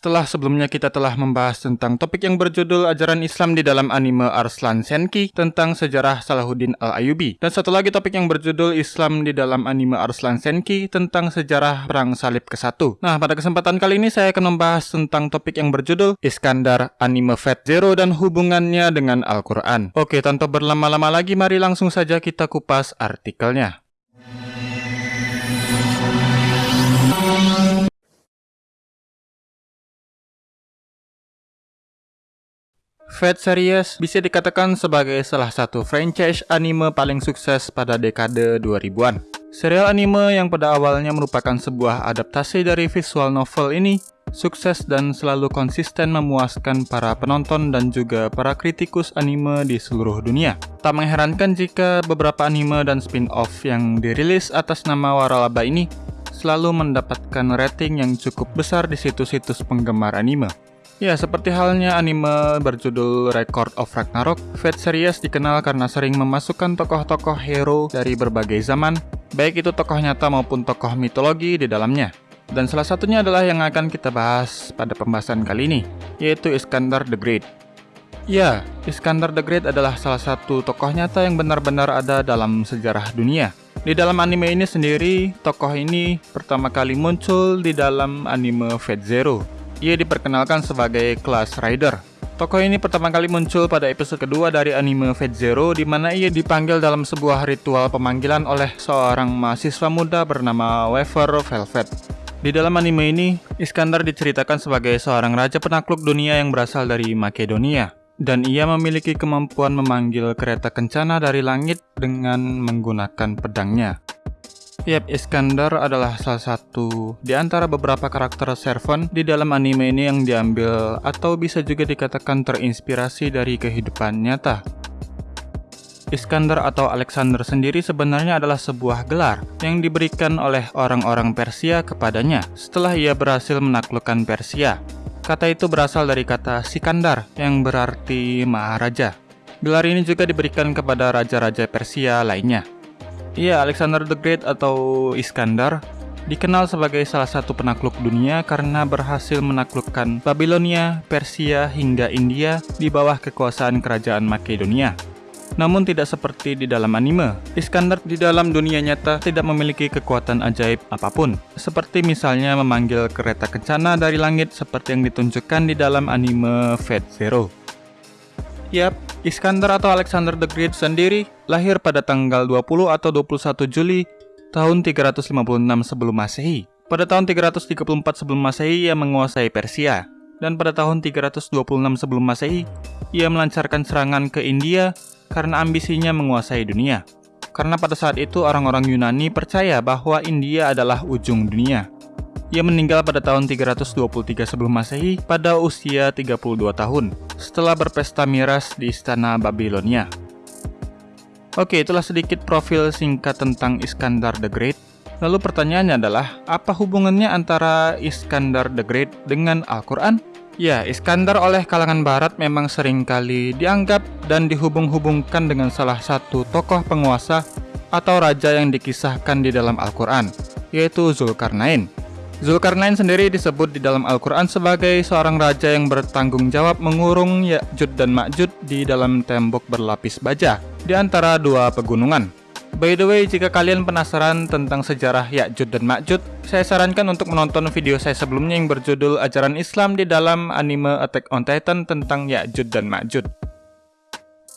setelah sebelumnya kita telah membahas tentang topik yang berjudul ajaran Islam di dalam anime Arslan Senki tentang sejarah Salahuddin Al-Ayubi. Dan satu lagi topik yang berjudul Islam di dalam anime Arslan Senki tentang sejarah Perang Salib ke-1. Nah, pada kesempatan kali ini saya akan membahas tentang topik yang berjudul Iskandar Anime Fat Zero dan hubungannya dengan Al-Quran. Oke, tanpa berlama-lama lagi, mari langsung saja kita kupas artikelnya. Fate Series bisa dikatakan sebagai salah satu franchise anime paling sukses pada dekade 2000-an. Serial anime yang pada awalnya merupakan sebuah adaptasi dari visual novel ini sukses dan selalu konsisten memuaskan para penonton dan juga para kritikus anime di seluruh dunia. Tak mengherankan jika beberapa anime dan spin-off yang dirilis atas nama Waralaba ini selalu mendapatkan rating yang cukup besar di situs-situs penggemar anime. Ya, seperti halnya anime berjudul Record of Ragnarok, Fate Series dikenal karena sering memasukkan tokoh-tokoh hero dari berbagai zaman, baik itu tokoh nyata maupun tokoh mitologi di dalamnya. Dan salah satunya adalah yang akan kita bahas pada pembahasan kali ini, yaitu Iskandar the Great. Ya, Iskandar the Great adalah salah satu tokoh nyata yang benar-benar ada dalam sejarah dunia. Di dalam anime ini sendiri, tokoh ini pertama kali muncul di dalam anime Fate Zero, ia diperkenalkan sebagai Class Rider. Tokoh ini pertama kali muncul pada episode kedua dari anime Fate Zero di mana ia dipanggil dalam sebuah ritual pemanggilan oleh seorang mahasiswa muda bernama Weaver Velvet. Di dalam anime ini, Iskandar diceritakan sebagai seorang raja penakluk dunia yang berasal dari Makedonia dan ia memiliki kemampuan memanggil kereta kencana dari langit dengan menggunakan pedangnya. Yap, Iskandar adalah salah satu di antara beberapa karakter servant di dalam anime ini yang diambil atau bisa juga dikatakan terinspirasi dari kehidupan nyata. Iskandar atau Alexander sendiri sebenarnya adalah sebuah gelar yang diberikan oleh orang-orang Persia kepadanya setelah ia berhasil menaklukkan Persia. Kata itu berasal dari kata Sikandar yang berarti Maharaja. Gelar ini juga diberikan kepada raja-raja Persia lainnya. Iya, Alexander the Great atau Iskandar dikenal sebagai salah satu penakluk dunia karena berhasil menaklukkan Babilonia, Persia, hingga India di bawah kekuasaan kerajaan Makedonia. Namun tidak seperti di dalam anime, Iskandar di dalam dunia nyata tidak memiliki kekuatan ajaib apa pun, seperti misalnya memanggil kereta kencana dari langit seperti yang ditunjukkan di dalam anime Fate Zero. Yap, Iskandar atau Alexander the Great sendiri lahir pada tanggal 20 atau 21 Juli tahun 356 sebelum Masehi. Pada tahun 334 sebelum Masehi ia menguasai Persia dan pada tahun 326 sebelum Masehi ia melancarkan serangan ke India karena ambisinya menguasai dunia. Karena pada saat itu orang-orang Yunani percaya bahwa India adalah ujung dunia. Ia meninggal pada tahun 323 sebelum Masehi pada usia 32 tahun setelah berpesta miras di istana Babilonia. Oke, itulah sedikit profil singkat tentang Iskandar the Great. Lalu pertanyaannya adalah, apa hubungannya antara Iskandar the Great dengan Al-Quran? Ya, Iskandar oleh kalangan barat memang sering kali dianggap dan dihubung-hubungkan dengan salah satu tokoh penguasa atau raja yang dikisahkan di dalam Al-Quran, yaitu Zulkarnain. Zulkarnain sendiri disebut di dalam Al-Quran sebagai seorang raja yang bertanggung jawab mengurung Ya'jud dan Ma'jud di dalam tembok berlapis baja di antara dua pegunungan. By the way, jika kalian penasaran tentang sejarah Ya'jud dan Ma'jud, saya sarankan untuk menonton video saya sebelumnya yang berjudul Ajaran Islam di dalam anime Attack on Titan tentang Ya'jud dan Ma'jud.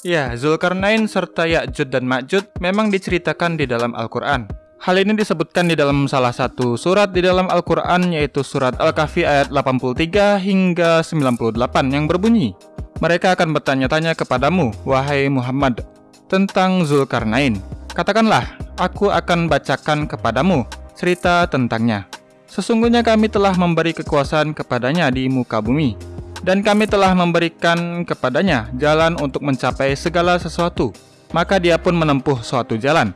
Ya, Zulkarnain serta Ya'jud dan Ma'jud memang diceritakan di dalam Al-Quran. Hal ini disebutkan di dalam salah satu surat di dalam Al-Quran yaitu surat Al-Kahfi ayat 83 hingga 98 yang berbunyi Mereka akan bertanya-tanya kepadamu, wahai Muhammad, tentang Zulkarnain. Katakanlah, aku akan bacakan kepadamu cerita tentangnya. Sesungguhnya kami telah memberi kekuasaan kepadanya di muka bumi, dan kami telah memberikan kepadanya jalan untuk mencapai segala sesuatu. Maka dia pun menempuh suatu jalan,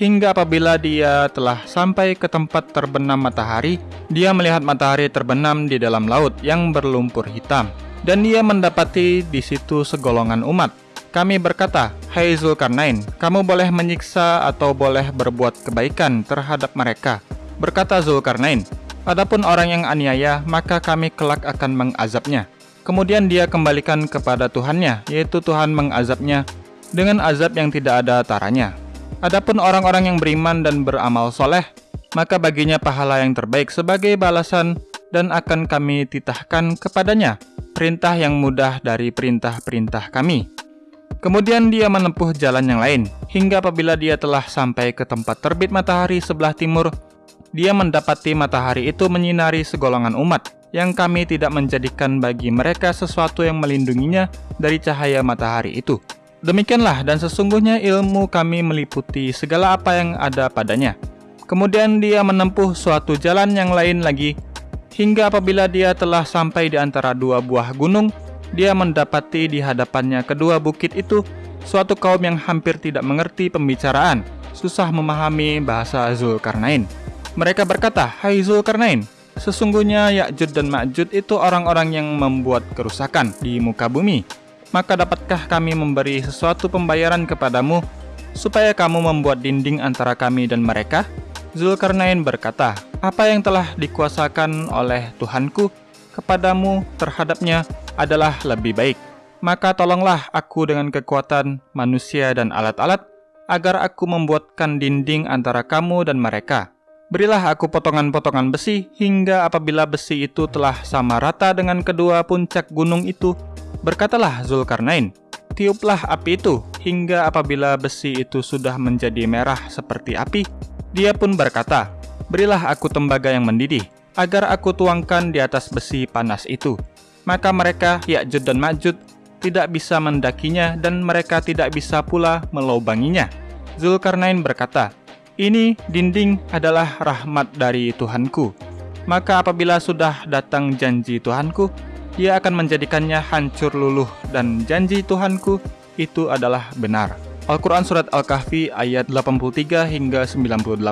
hingga apabila dia telah sampai ke tempat terbenam matahari, dia melihat matahari terbenam di dalam laut yang berlumpur hitam. Dan dia mendapati di situ segolongan umat. Kami berkata, Hai Zulkarnain, kamu boleh menyiksa atau boleh berbuat kebaikan terhadap mereka. Berkata Zulkarnain, Adapun orang yang aniaya, maka kami kelak akan mengazabnya. Kemudian dia kembalikan kepada Tuhannya, yaitu Tuhan mengazabnya dengan azab yang tidak ada taranya. Adapun orang-orang yang beriman dan beramal soleh, maka baginya pahala yang terbaik sebagai balasan dan akan kami titahkan kepadanya perintah yang mudah dari perintah-perintah kami. Kemudian dia menempuh jalan yang lain, hingga apabila dia telah sampai ke tempat terbit matahari sebelah timur, dia mendapati matahari itu menyinari segolongan umat, yang kami tidak menjadikan bagi mereka sesuatu yang melindunginya dari cahaya matahari itu. Demikianlah dan sesungguhnya ilmu kami meliputi segala apa yang ada padanya. Kemudian dia menempuh suatu jalan yang lain lagi, hingga apabila dia telah sampai di antara dua buah gunung, dia mendapati di hadapannya kedua bukit itu suatu kaum yang hampir tidak mengerti pembicaraan, susah memahami bahasa Zulkarnain. Mereka berkata, Hai Zulkarnain, sesungguhnya Ya'jud dan Ma'jud itu orang-orang yang membuat kerusakan di muka bumi. Maka dapatkah kami memberi sesuatu pembayaran kepadamu, supaya kamu membuat dinding antara kami dan mereka? Zulkarnain berkata, Apa yang telah dikuasakan oleh Tuhanku kepadamu terhadapnya adalah lebih baik. Maka tolonglah aku dengan kekuatan manusia dan alat-alat, agar aku membuatkan dinding antara kamu dan mereka.' Berilah aku potongan-potongan besi, hingga apabila besi itu telah sama rata dengan kedua puncak gunung itu, berkatalah Zulkarnain, tiuplah api itu, hingga apabila besi itu sudah menjadi merah seperti api, dia pun berkata, berilah aku tembaga yang mendidih, agar aku tuangkan di atas besi panas itu. Maka mereka, Ya'jud dan Ma'jud, tidak bisa mendakinya dan mereka tidak bisa pula melobanginya. Zulkarnain berkata, ini dinding adalah rahmat dari Tuhanku. Maka apabila sudah datang janji Tuhanku, ia akan menjadikannya hancur luluh dan janji Tuhanku itu adalah benar. Al-Quran Surat Al-Kahfi ayat 83 hingga 98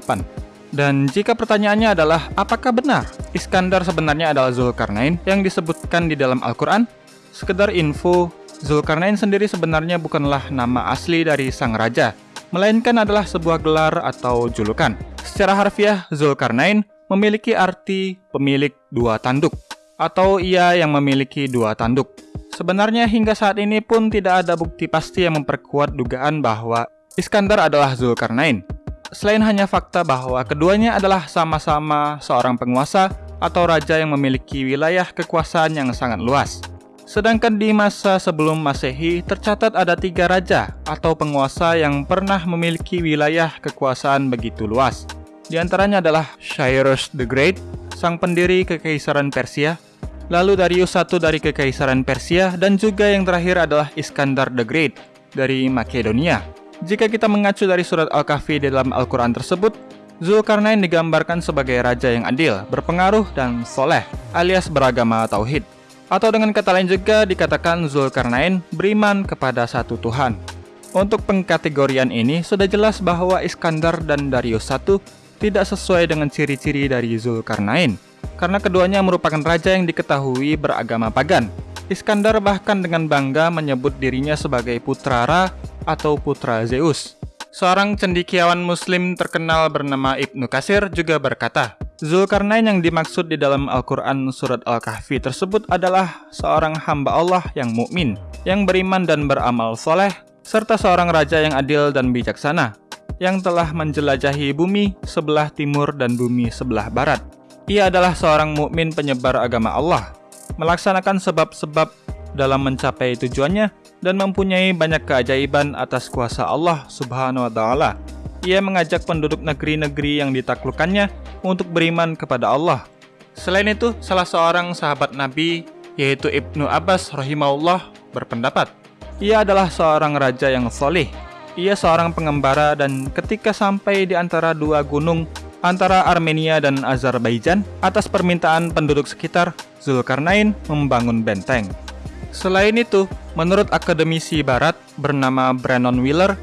Dan jika pertanyaannya adalah apakah benar Iskandar sebenarnya adalah Zulkarnain yang disebutkan di dalam Al-Quran? Sekedar info, Zulkarnain sendiri sebenarnya bukanlah nama asli dari sang raja melainkan adalah sebuah gelar atau julukan. Secara harfiah, Zulkarnain memiliki arti pemilik dua tanduk, atau ia yang memiliki dua tanduk. Sebenarnya hingga saat ini pun tidak ada bukti pasti yang memperkuat dugaan bahwa Iskandar adalah Zulkarnain. Selain hanya fakta bahwa keduanya adalah sama-sama seorang penguasa atau raja yang memiliki wilayah kekuasaan yang sangat luas. Sedangkan di masa sebelum Masehi tercatat ada tiga raja atau penguasa yang pernah memiliki wilayah kekuasaan begitu luas. Di antaranya adalah Cyrus the Great, sang pendiri Kekaisaran Persia, lalu Darius I dari Kekaisaran Persia, dan juga yang terakhir adalah Iskandar the Great dari Makedonia. Jika kita mengacu dari surat Al-Kahfi dalam Al-Quran tersebut, Zulkarnain digambarkan sebagai raja yang adil, berpengaruh, dan soleh, alias beragama tauhid. Atau dengan kata lain juga dikatakan Zulkarnain beriman kepada satu Tuhan. Untuk pengkategorian ini sudah jelas bahwa Iskandar dan Darius I tidak sesuai dengan ciri-ciri dari Zulkarnain, karena keduanya merupakan raja yang diketahui beragama pagan. Iskandar bahkan dengan bangga menyebut dirinya sebagai putra Ra atau putra Zeus. Seorang cendikiawan muslim terkenal bernama Ibnu Kasir juga berkata, Zulkarnain yang dimaksud di dalam Al-Quran Surat Al-Kahfi tersebut adalah seorang hamba Allah yang mukmin, yang beriman dan beramal soleh, serta seorang raja yang adil dan bijaksana, yang telah menjelajahi bumi sebelah timur dan bumi sebelah barat. Ia adalah seorang mukmin penyebar agama Allah, melaksanakan sebab-sebab dalam mencapai tujuannya dan mempunyai banyak keajaiban atas kuasa Allah Subhanahu wa taala. Ia mengajak penduduk negeri-negeri yang ditaklukkannya untuk beriman kepada Allah. Selain itu, salah seorang sahabat Nabi, yaitu Ibnu Abbas rahimahullah, berpendapat, ia adalah seorang raja yang soleh. Ia seorang pengembara dan ketika sampai di antara dua gunung antara Armenia dan Azerbaijan, atas permintaan penduduk sekitar, Zulkarnain membangun benteng. Selain itu, menurut akademisi barat bernama Brennan Wheeler,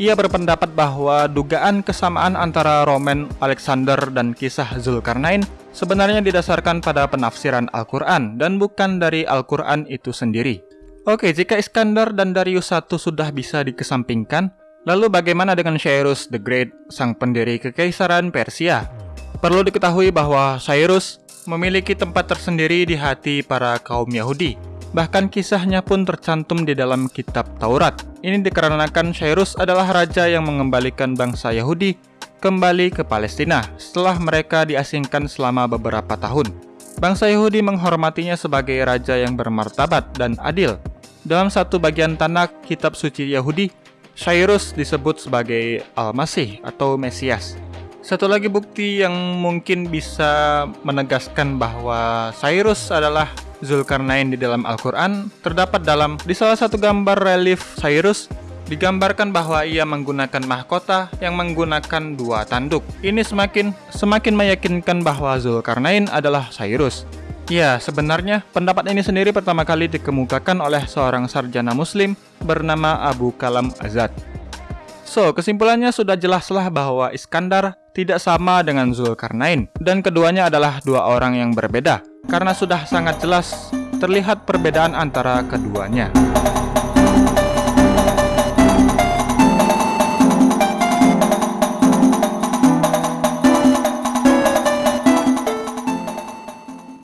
ia berpendapat bahwa dugaan kesamaan antara Roman Alexander dan kisah Zulkarnain sebenarnya didasarkan pada penafsiran Al-Quran dan bukan dari Al-Quran itu sendiri. Oke, jika Iskandar dan Darius I sudah bisa dikesampingkan, lalu bagaimana dengan Cyrus the Great, sang pendiri kekaisaran Persia? Perlu diketahui bahwa Cyrus memiliki tempat tersendiri di hati para kaum Yahudi. Bahkan kisahnya pun tercantum di dalam kitab Taurat. Ini dikarenakan Cyrus adalah raja yang mengembalikan bangsa Yahudi kembali ke Palestina setelah mereka diasingkan selama beberapa tahun. Bangsa Yahudi menghormatinya sebagai raja yang bermartabat dan adil. Dalam satu bagian tanah kitab suci Yahudi, Cyrus disebut sebagai Al-Masih atau Mesias. Satu lagi bukti yang mungkin bisa menegaskan bahwa Cyrus adalah Zulkarnain di dalam Al-Quran terdapat dalam di salah satu gambar relief Cyrus digambarkan bahwa ia menggunakan mahkota yang menggunakan dua tanduk. Ini semakin semakin meyakinkan bahwa Zulkarnain adalah Cyrus. Ya, sebenarnya pendapat ini sendiri pertama kali dikemukakan oleh seorang sarjana muslim bernama Abu Kalam Azad. So, kesimpulannya sudah jelaslah bahwa Iskandar tidak sama dengan Zulkarnain, dan keduanya adalah dua orang yang berbeda, karena sudah sangat jelas terlihat perbedaan antara keduanya.